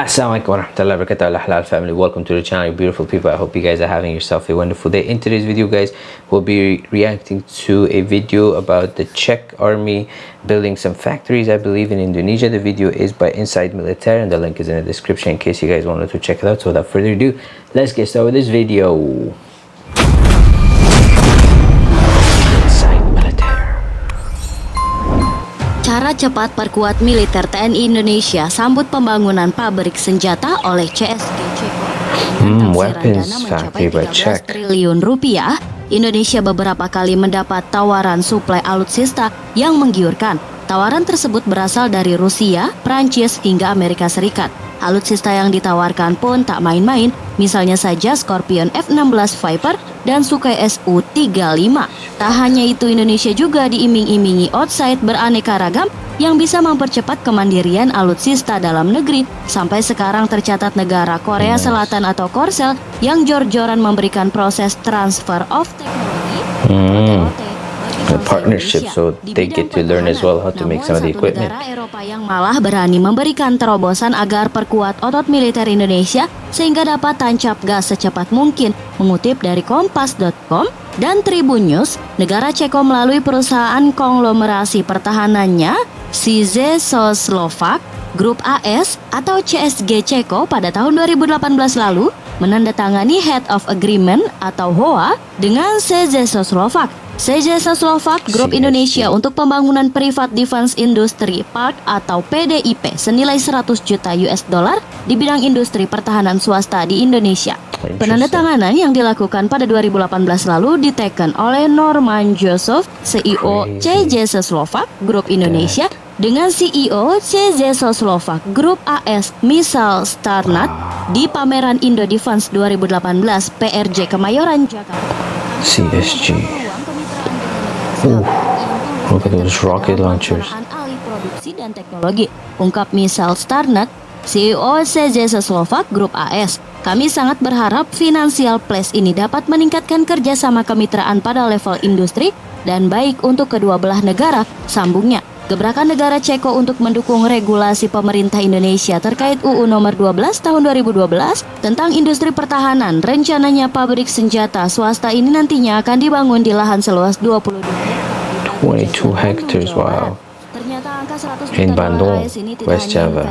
Assalamualaikum warahmatullahi wabarakatuh. Halal family. Welcome to the channel beautiful people. I hope you guys are having yourself a wonderful day. In today's video guys we'll be reacting to a video about the czech army building some factories i believe in indonesia. The video is by inside military and the link is in the description in case you guys wanted to check it out. So without further ado let's get started with this video Cara cepat perkuat militer TNI Indonesia sambut pembangunan pabrik senjata oleh CSG Ceko hmm, weapons factory by Czech. triliun rupiah. Indonesia beberapa kali mendapat tawaran suplai alutsista yang menggiurkan. Tawaran tersebut berasal dari Rusia, Prancis, hingga Amerika Serikat. Alutsista yang ditawarkan pun tak main-main, misalnya saja Scorpion F-16 Viper dan Sukhoi Su-35. Tak hanya itu, Indonesia juga diiming-imingi outside beraneka ragam yang bisa mempercepat kemandirian alutsista dalam negeri. Sampai sekarang tercatat negara Korea Selatan atau Korsel yang jor-joran memberikan proses transfer of technology hmm partnership so they get to learn as well how to make some of the equipment. Eropa yang malah berani memberikan terobosan agar perkuat otot militer Indonesia sehingga dapat tancap gas secepat mungkin. Mengutip dari kompas.com dan Tribun News, negara Ceko melalui perusahaan konglomerasi pertahanannya Size Soslovak Grup AS atau CSG Ceko pada tahun 2018 lalu menandatangani Head of Agreement atau HOA dengan CZ Soslovak. Sejasa Slovak Group Indonesia untuk pembangunan Privat Defense Industry Park atau PDIP senilai 100 juta US dollar di bidang industri pertahanan swasta di Indonesia. Penandatanganan yang dilakukan pada 2018 lalu diteken oleh Norman Joseph, CEO CJS Slovak Group Indonesia dengan CEO CJS Slovak Group AS Misal Starnat di pameran Indo Defense 2018 PRJ Kemayoran Jakarta. CSG Uh, look at those rocket launchers. Alih produksi dan teknologi, ungkap Misal Starnet, CEO CJS Slovak Group AS. Kami sangat berharap Financial Place ini dapat meningkatkan kerjasama kemitraan pada level industri dan baik untuk kedua belah negara, sambungnya. Gebrakan negara Ceko untuk mendukung regulasi pemerintah Indonesia terkait UU nomor 12 tahun 2012 tentang industri pertahanan. Rencananya pabrik senjata swasta ini nantinya akan dibangun di lahan seluas 22 22 hectares. Wow. In Bandung, West Java.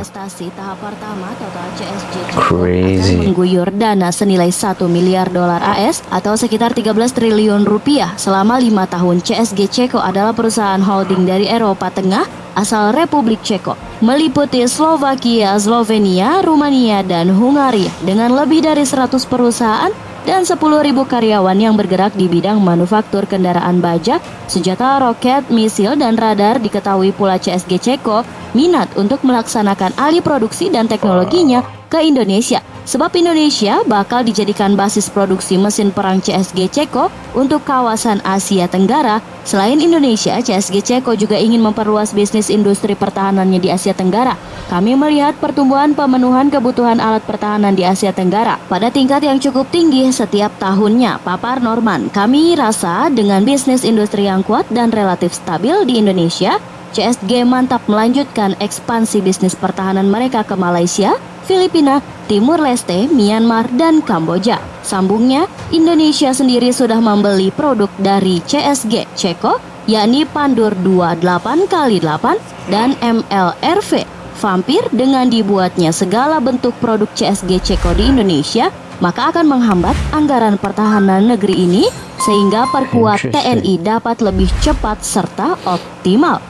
Crazy. mengguyur dana senilai 1 miliar dolar AS atau sekitar 13 triliun rupiah selama lima tahun. CSG Ceko adalah perusahaan holding dari Eropa Tengah asal Republik Ceko, meliputi Slovakia, Slovenia, Rumania, dan Hungaria dengan lebih dari 100 perusahaan dan 10.000 karyawan yang bergerak di bidang manufaktur kendaraan baja, senjata roket, misil, dan radar diketahui pula CSG Ceko minat untuk melaksanakan alih produksi dan teknologinya ke Indonesia. Sebab Indonesia bakal dijadikan basis produksi mesin perang CSG Ceko untuk kawasan Asia Tenggara. Selain Indonesia, CSG Ceko juga ingin memperluas bisnis industri pertahanannya di Asia Tenggara. Kami melihat pertumbuhan pemenuhan kebutuhan alat pertahanan di Asia Tenggara pada tingkat yang cukup tinggi setiap tahunnya. Papar Norman, kami rasa dengan bisnis industri yang kuat dan relatif stabil di Indonesia, CSG mantap melanjutkan ekspansi bisnis pertahanan mereka ke Malaysia, Filipina, Timur Leste, Myanmar, dan Kamboja. Sambungnya, Indonesia sendiri sudah membeli produk dari CSG Ceko, yakni Pandur 28x8 dan MLRV Vampir dengan dibuatnya segala bentuk produk CSG Ceko di Indonesia, maka akan menghambat anggaran pertahanan negeri ini sehingga perkuat TNI dapat lebih cepat serta optimal.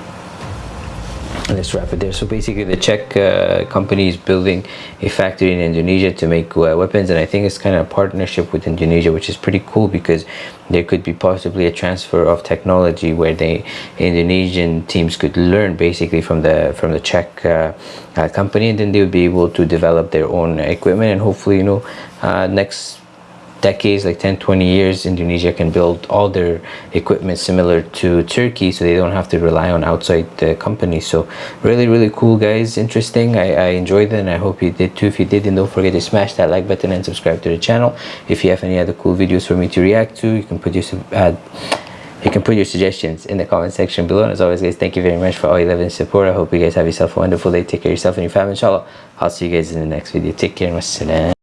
Let's wrap it there. So basically the czech uh, company is building a factory in indonesia to make uh, weapons and i think it's kind of a partnership with indonesia which is pretty cool because there could be possibly a transfer of technology where the indonesian teams could learn basically from the from the czech uh, uh company and then they would be able to develop their own equipment and hopefully you know uh, next decades like 10 20 years indonesia can build all their equipment similar to turkey so they don't have to rely on outside uh, companies so really really cool guys. Interesting. I, I enjoyed it and i hope you did too. If you did then don't forget to smash that like button and subscribe to the channel. If you have any other cool videos for me to react to you can put your uh, you can put your suggestions in the comment section below. And as always guys thank you very much for all your love and support. I hope you guys have yourself a wonderful day. Take care of yourself and your family inshallah. I'll see you guys in the next video. Take care and wassalam